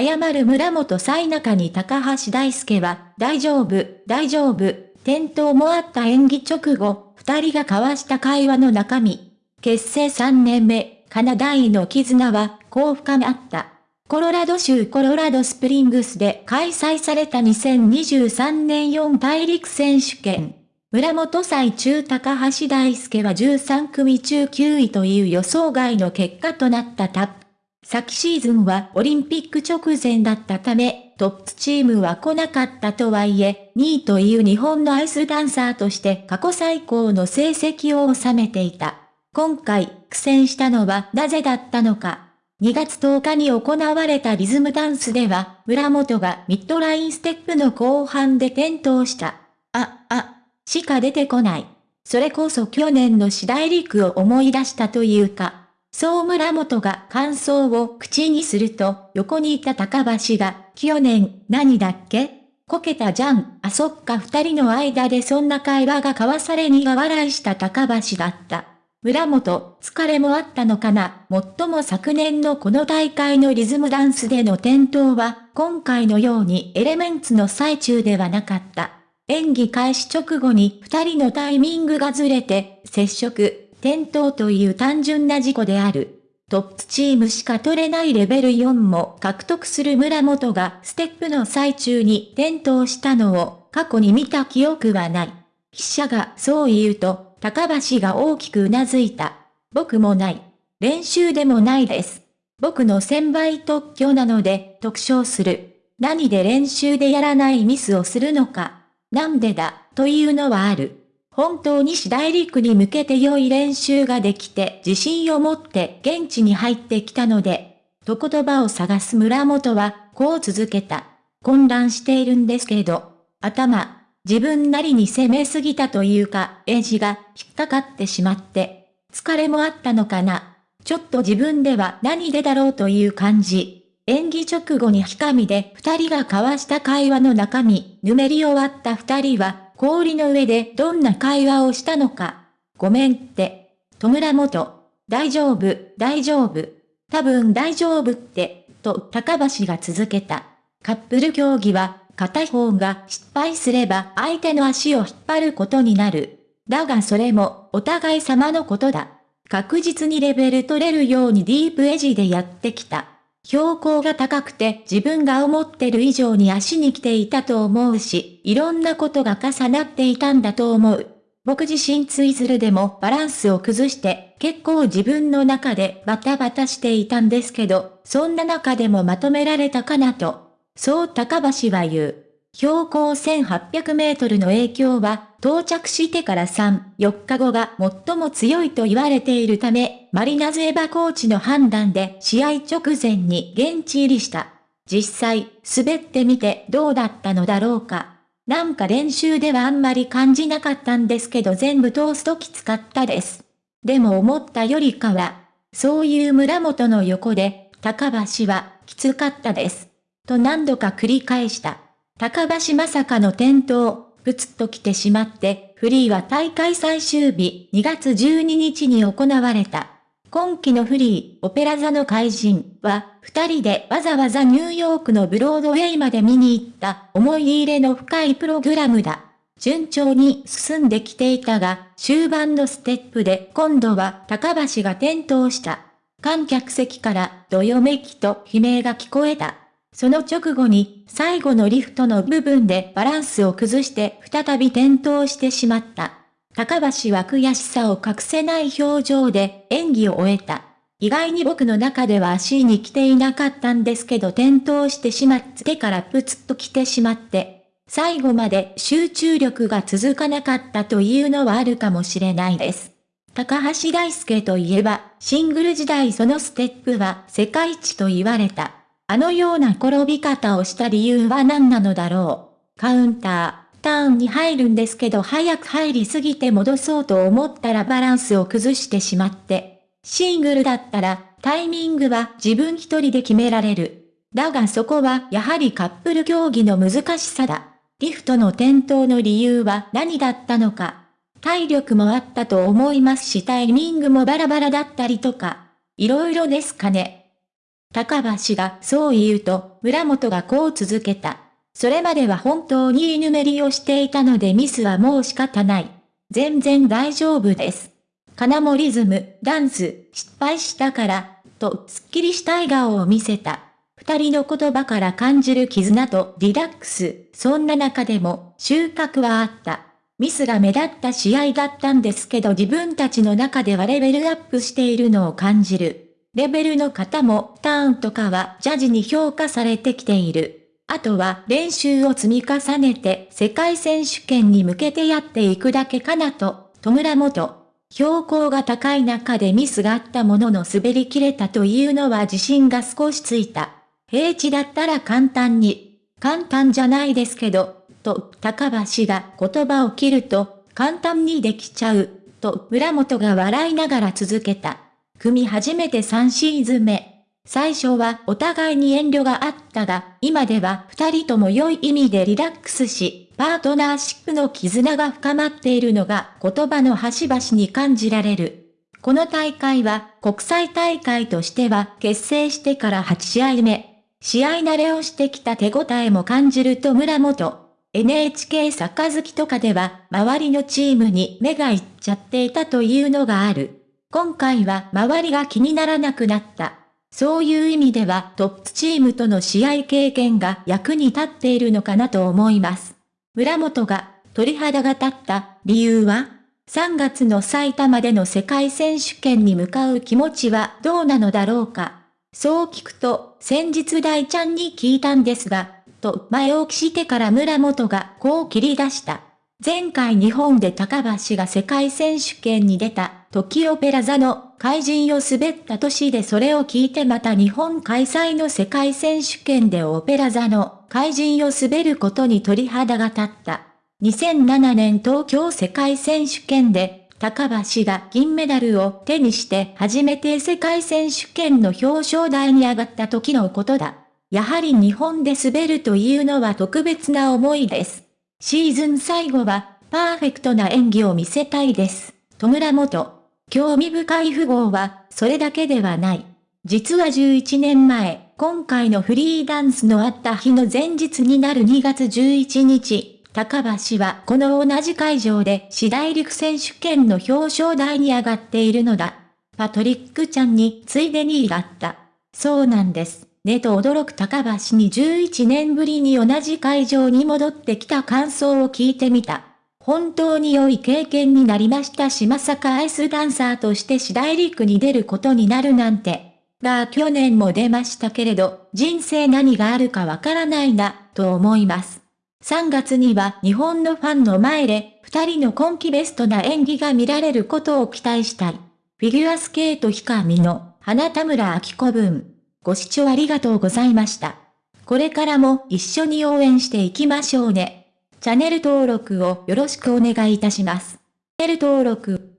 謝る村本最中に高橋大輔は、大丈夫、大丈夫、転倒もあった演技直後、二人が交わした会話の中身。結成3年目、カナダイの絆は、こう深まった。コロラド州コロラドスプリングスで開催された2023年4大陸選手権。村本祭中高橋大輔は13組中9位という予想外の結果となったタップ。昨シーズンはオリンピック直前だったため、トップチームは来なかったとはいえ、2位という日本のアイスダンサーとして過去最高の成績を収めていた。今回、苦戦したのはなぜだったのか。2月10日に行われたリズムダンスでは、村本がミッドラインステップの後半で転倒した。あ、あ、しか出てこない。それこそ去年の次第陸を思い出したというか。そう村本が感想を口にすると、横にいた高橋が、去年、何だっけこけたじゃん。あそっか二人の間でそんな会話が交わされ苦笑いした高橋だった。村本、疲れもあったのかな。もっとも昨年のこの大会のリズムダンスでの転倒は、今回のようにエレメンツの最中ではなかった。演技開始直後に二人のタイミングがずれて、接触、転倒という単純な事故である。トップチームしか取れないレベル4も獲得する村本がステップの最中に転倒したのを過去に見た記憶はない。記者がそう言うと、高橋が大きくうなずいた。僕もない。練習でもないです。僕の1000倍特許なので特徴する。何で練習でやらないミスをするのか。なんでだ、というのはある。本当に次第陸に向けて良い練習ができて自信を持って現地に入ってきたので、と言葉を探す村本は、こう続けた。混乱しているんですけど、頭、自分なりに攻めすぎたというか、エッジが引っかかってしまって、疲れもあったのかな。ちょっと自分では何でだろうという感じ。演技直後にひかみで二人が交わした会話の中身、ぬめり終わった二人は、氷の上でどんな会話をしたのか。ごめんって。戸村元。大丈夫、大丈夫。多分大丈夫って、と高橋が続けた。カップル競技は、片方が失敗すれば相手の足を引っ張ることになる。だがそれも、お互い様のことだ。確実にレベル取れるようにディープエジでやってきた。標高が高くて自分が思ってる以上に足に来ていたと思うし、いろんなことが重なっていたんだと思う。僕自身ツイズルでもバランスを崩して結構自分の中でバタバタしていたんですけど、そんな中でもまとめられたかなと。そう高橋は言う。標高1800メートルの影響は、到着してから3、4日後が最も強いと言われているため、マリナズエバコーチの判断で試合直前に現地入りした。実際、滑ってみてどうだったのだろうか。なんか練習ではあんまり感じなかったんですけど全部通すときつかったです。でも思ったよりかは、そういう村本の横で、高橋はきつかったです。と何度か繰り返した。高橋まさかの転倒、ぶつっと来てしまって、フリーは大会最終日2月12日に行われた。今季のフリー、オペラ座の怪人は、二人でわざわざニューヨークのブロードウェイまで見に行った思い入れの深いプログラムだ。順調に進んできていたが、終盤のステップで今度は高橋が転倒した。観客席からどよめきと悲鳴が聞こえた。その直後に、最後のリフトの部分でバランスを崩して再び転倒してしまった。高橋は悔しさを隠せない表情で演技を終えた。意外に僕の中では足に来ていなかったんですけど転倒してしまってからプツッと来てしまって、最後まで集中力が続かなかったというのはあるかもしれないです。高橋大輔といえば、シングル時代そのステップは世界一と言われた。あのような転び方をした理由は何なのだろう。カウンター、ターンに入るんですけど早く入りすぎて戻そうと思ったらバランスを崩してしまって。シングルだったら、タイミングは自分一人で決められる。だがそこはやはりカップル競技の難しさだ。リフトの転倒の理由は何だったのか。体力もあったと思いますしタイミングもバラバラだったりとか。いろいろですかね。高橋がそう言うと、村本がこう続けた。それまでは本当に居ぬめりをしていたのでミスはもう仕方ない。全然大丈夫です。金もリズム、ダンス、失敗したから、とすっきりした笑顔を見せた。二人の言葉から感じる絆とリラックス、そんな中でも収穫はあった。ミスが目立った試合だったんですけど自分たちの中ではレベルアップしているのを感じる。レベルの方もターンとかはジャジに評価されてきている。あとは練習を積み重ねて世界選手権に向けてやっていくだけかなと、戸村元。標高が高い中でミスがあったものの滑り切れたというのは自信が少しついた。平地だったら簡単に、簡単じゃないですけど、と高橋が言葉を切ると、簡単にできちゃう、と村本が笑いながら続けた。組初めて3シーズン目。最初はお互いに遠慮があったが、今では二人とも良い意味でリラックスし、パートナーシップの絆が深まっているのが言葉の端々に感じられる。この大会は国際大会としては結成してから8試合目。試合慣れをしてきた手応えも感じると村本。NHK 杯とかでは周りのチームに目がいっちゃっていたというのがある。今回は周りが気にならなくなった。そういう意味ではトップチームとの試合経験が役に立っているのかなと思います。村本が鳥肌が立った理由は ?3 月の埼玉での世界選手権に向かう気持ちはどうなのだろうか。そう聞くと、先日大ちゃんに聞いたんですが、と前置きしてから村本がこう切り出した。前回日本で高橋が世界選手権に出た時オペラ座の怪人を滑った年でそれを聞いてまた日本開催の世界選手権でオペラ座の怪人を滑ることに鳥肌が立った。2007年東京世界選手権で高橋が銀メダルを手にして初めて世界選手権の表彰台に上がった時のことだ。やはり日本で滑るというのは特別な思いです。シーズン最後はパーフェクトな演技を見せたいです。戸村元。興味深い符号は、それだけではない。実は11年前、今回のフリーダンスのあった日の前日になる2月11日、高橋はこの同じ会場で次大陸選手権の表彰台に上がっているのだ。パトリックちゃんについでにだった。そうなんです。ねと驚く高橋に11年ぶりに同じ会場に戻ってきた感想を聞いてみた。本当に良い経験になりましたしまさかアイスダンサーとして次大陸に出ることになるなんて。が去年も出ましたけれど、人生何があるかわからないな、と思います。3月には日本のファンの前で、二人の今季ベストな演技が見られることを期待したい。フィギュアスケートヒカミの花田村明子分。ご視聴ありがとうございました。これからも一緒に応援していきましょうね。チャンネル登録をよろしくお願いいたします。チャンネル登録